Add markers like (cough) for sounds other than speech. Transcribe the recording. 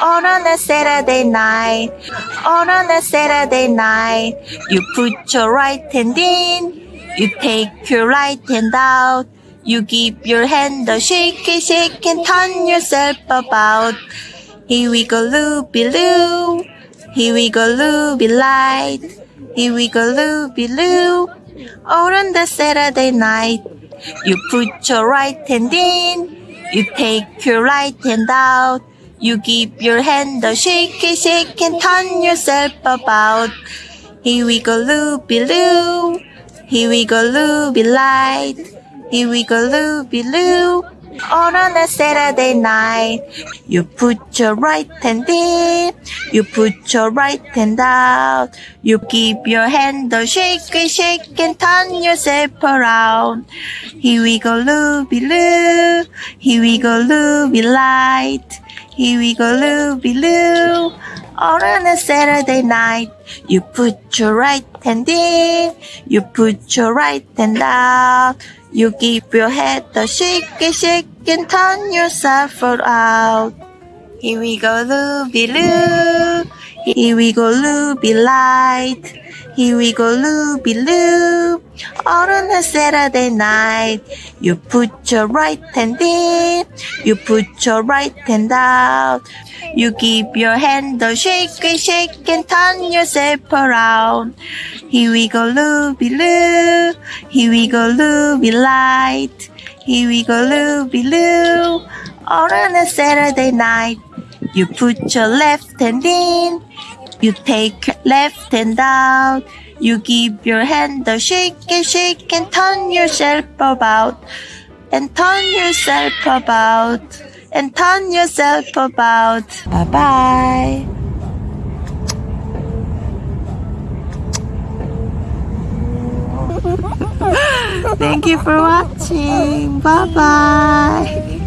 On on a Saturday night, on on a Saturday night, you put your right hand in, you take your right hand out, you give your hand a shake, shake and turn yourself about. Here we go, loopy loo. Here we go, loopy light. Here we go, loopy loo. On the Saturday night, you put your right hand in, you take your right hand out. You give your hand a shake, shake and turn yourself about. Here we go, loopy loo. Here we go, loopy light. Here we go, loopy loo. On a Saturday night, you put your right hand in, you put your right hand out, you keep your hand a shake, shake and turn yourself around. Here we go, loopy loo, here we go, loopy light, here we go, loopy loo. All on a Saturday night, you put your right hand in, you put your right hand out, you keep your head a shake, shake and turn yourself out. Here we go, loopy loo. Here we go, loopy light. Here we go, loopy loo. All on a Saturday night, you put your right hand in, you put your right hand out. You give your hand a shake, shake and turn yourself around. Here we go, loopy loo. Here we go, loopy light. Here we go, loopy loo. All on a Saturday night, you put your left hand in, you take left hand out. You give your hand a shake and shake and turn yourself about. And turn yourself about. And turn yourself about. Bye bye. (laughs) Thank you for watching. Bye bye.